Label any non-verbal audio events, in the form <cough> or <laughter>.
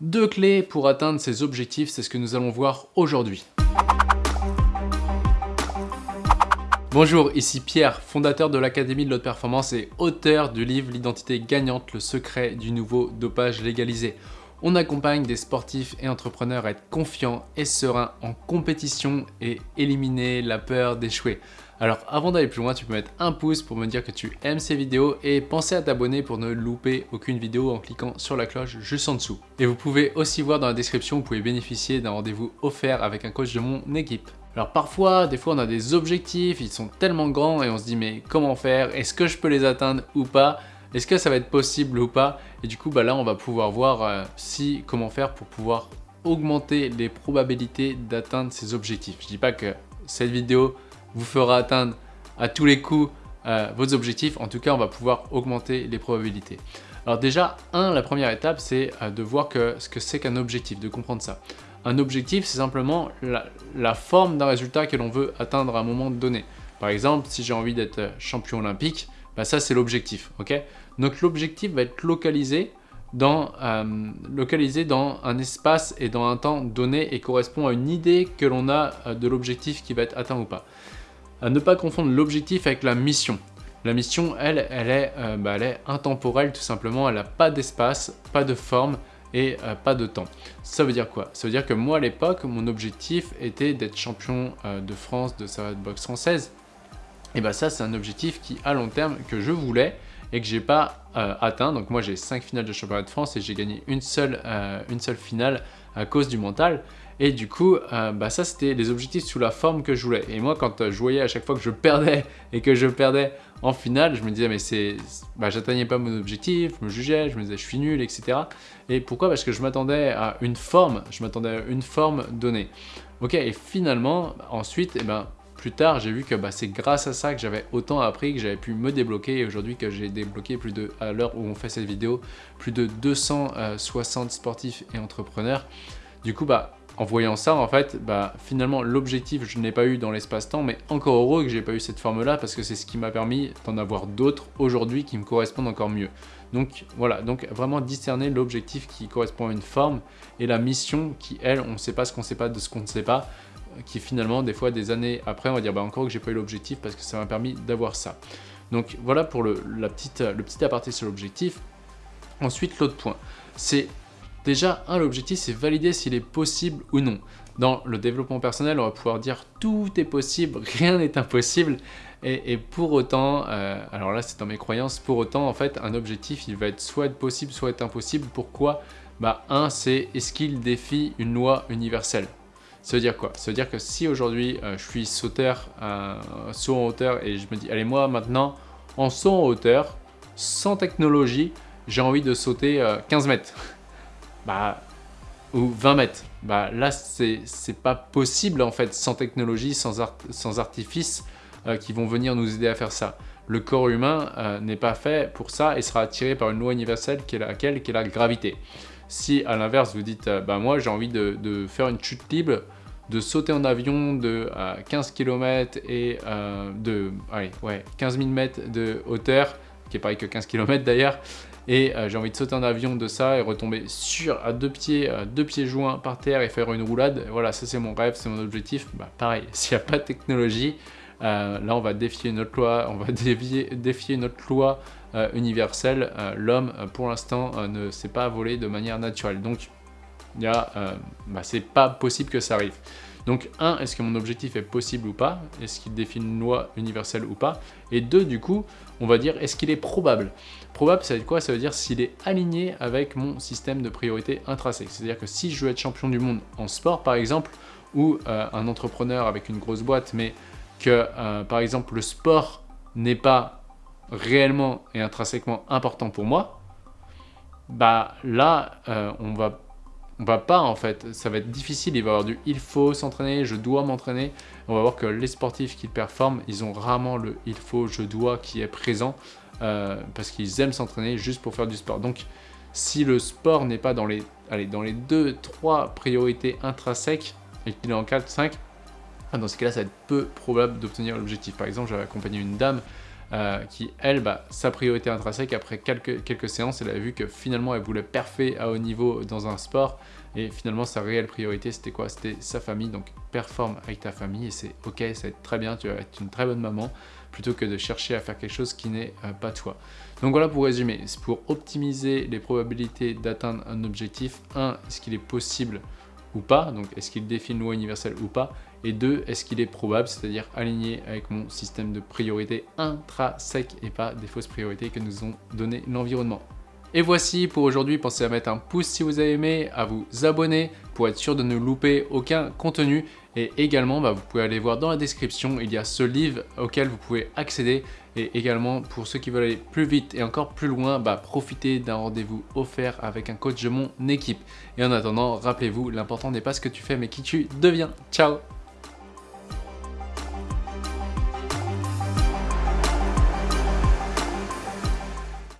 Deux clés pour atteindre ces objectifs, c'est ce que nous allons voir aujourd'hui. Bonjour, ici Pierre, fondateur de l'Académie de l'Haute Performance et auteur du livre L'identité gagnante, le secret du nouveau dopage légalisé. On accompagne des sportifs et entrepreneurs à être confiants et sereins en compétition et éliminer la peur d'échouer. Alors avant d'aller plus loin, tu peux mettre un pouce pour me dire que tu aimes ces vidéos et penser à t'abonner pour ne louper aucune vidéo en cliquant sur la cloche juste en dessous. Et vous pouvez aussi voir dans la description, vous pouvez bénéficier d'un rendez-vous offert avec un coach de mon équipe. Alors parfois, des fois on a des objectifs, ils sont tellement grands et on se dit mais comment faire? Est-ce que je peux les atteindre ou pas? Est-ce que ça va être possible ou pas? Et du coup bah là on va pouvoir voir euh, si comment faire pour pouvoir augmenter les probabilités d'atteindre ces objectifs. Je dis pas que cette vidéo vous fera atteindre à tous les coups euh, vos objectifs. En tout cas, on va pouvoir augmenter les probabilités. Alors déjà, un, la première étape, c'est euh, de voir ce que c'est qu'un objectif, de comprendre ça. Un objectif, c'est simplement la, forme d'un résultat que l'on veut atteindre à un moment donné. Par exemple, si j'ai envie d'être champion olympique, bah ça c'est l'objectif. ok? Donc l'objectif va être localisé dans, euh, localisé dans un espace et dans un temps donné et correspond à une idée que l'on a de l'objectif qui va être atteint ou pas à ne pas confondre l'objectif avec la mission. La mission, elle, elle est, euh, bah, intemporelle tout simplement, elle n'a pas d'espace, pas de forme et euh, pas de temps. Ça veut dire quoi? Ça veut dire que moi à l'époque, mon objectif était d'être champion euh, de France de sa boxe française. Et bah ça c'est un objectif qui à long terme que je voulais et que j'ai pas atteint. Donc moi j'ai 5 finales de championnat de France et j'ai gagné une seule, une seule finale à cause du mental. Et du coup, euh, bah ça c'était les objectifs sous la forme que je voulais. Et moi quand euh, je voyais à chaque fois que je perdais <laughs> et que je perdais en finale, je me disais mais bah, j'atteignais pas mon objectif, je me jugeais, je me disais je suis nul, etc. Et pourquoi? Parce que je m'attendais à une forme, je m'attendais à une forme donnée. Ok, et finalement, ensuite, eh ben, plus tard, j'ai vu que bah, c'est grâce à ça que j'avais autant appris, que j'avais pu me débloquer et aujourd'hui que j'ai débloqué plus de, à l'heure où on fait cette vidéo, plus de 260 sportifs et entrepreneurs. Du coup, bah, en voyant ça, en fait, bah, finalement, l'objectif, je ne l'ai pas eu dans l'espace-temps, mais encore heureux que j'ai pas eu cette forme-là parce que c'est ce qui m'a permis d'en avoir d'autres aujourd'hui qui me correspondent encore mieux. Donc voilà, donc vraiment discerner l'objectif qui correspond à une forme et la mission qui, elle, on ne sait pas ce qu'on ne sait pas de ce qu'on ne sait pas, qui finalement, des fois, des années après, on va dire bah, encore que j'ai pas eu l'objectif parce que ça m'a permis d'avoir ça. Donc voilà pour le, la petite, le petit aparté sur l'objectif. Ensuite, l'autre point, c'est Déjà, un, l'objectif, c'est valider s'il est possible ou non. Dans le développement personnel, on va pouvoir dire tout est possible, <laughs> rien n'est impossible. Et, pour autant, euh, alors là c'est dans mes croyances, pour autant en fait un objectif il va être soit possible, soit impossible. Pourquoi? Bah un c'est est-ce qu'il défie une loi universelle? Ça veut dire quoi? Ça veut dire que si aujourd'hui euh, je suis sauteur, euh, saut en hauteur et je me dis allez moi maintenant en saut en hauteur, sans technologie, j'ai envie de sauter 15 mètres bah, ou 20 mètres. Bah, là, c'est pas possible en fait, sans technologie, sans, sans artifice euh, qui vont venir nous aider à faire ça. Le corps humain euh, n'est pas fait pour ça et sera attiré par une loi universelle qui est laquelle? Qui est la gravité. Si à l'inverse vous dites, euh, bah moi j'ai envie de, faire une chute libre, de sauter en avion de 15 km et de allez, ouais, 15 000 mètres de hauteur, qui est pareil que 15 km d'ailleurs, et euh, j'ai envie de sauter en avion de ça et retomber sur à deux pieds, euh, deux pieds joints par terre et faire une roulade. Voilà, ça c'est mon rêve, c'est mon objectif. Bah, pareil, <laughs> s'il n'y a pas de technologie, euh, là on va défier notre loi, on va <laughs> défier, notre loi universelle. L'homme, pour l'instant, ne sait pas voler de manière naturelle. Donc, il bah, c'est pas possible que ça arrive. Donc, un, est-ce que mon objectif est possible ou pas? Est-ce qu'il définit une loi universelle ou pas? Et deux, du coup, on va dire, est-ce qu'il est probable? Probable, ça veut dire quoi? Ça veut dire s'il est aligné avec mon système de priorité intrinsèque. C'est-à-dire que si je veux être champion du monde en sport, par exemple, ou euh, un entrepreneur avec une grosse boîte, mais que, euh, par exemple, le sport n'est pas réellement et intrinsèquement important pour moi, bah là, euh, on va on va pas en fait, ça va être difficile, il va y avoir du il faut s'entraîner, je dois m'entraîner. On va voir que les sportifs qui performent, ils ont rarement le il faut, je dois qui est présent euh, parce qu'ils aiment s'entraîner juste pour faire du sport. Donc si le sport n'est pas dans les, allez, dans les 2-3 priorités intrinsèques et qu'il est en 4-5, dans ce cas-là, ça va être peu probable d'obtenir l'objectif. Par exemple, j'avais accompagné une dame euh, qui, elle, bah, sa priorité intrinsèque, après quelques, quelques séances, elle a vu que finalement, elle voulait parfait à haut niveau dans un sport, et finalement, sa réelle priorité, c'était quoi? C'était sa famille, donc performe avec ta famille, et c'est ok, ça va être très bien, tu vas être une très bonne maman, plutôt que de chercher à faire quelque chose qui n'est euh, pas toi. Donc voilà pour résumer, pour optimiser les probabilités d'atteindre un objectif. 1. Est-ce qu'il est possible ou pas Donc est-ce qu'il défie une loi universelle ou pas? Et 2. Est-ce qu'il est probable, c'est-à-dire aligné avec mon système de priorité intrinsèque et pas des fausses priorités que nous ont donné l'environnement? Et voici pour aujourd'hui, pensez à mettre un pouce si vous avez aimé, à vous abonner pour être sûr de ne louper aucun contenu. Et également, bah, vous pouvez aller voir dans la description, il y a ce livre auquel vous pouvez accéder. Et également, pour ceux qui veulent aller plus vite et encore plus loin, bah, profitez d'un rendez-vous offert avec un coach de mon équipe. Et en attendant, rappelez-vous, l'important n'est pas ce que tu fais, mais qui tu deviens. Ciao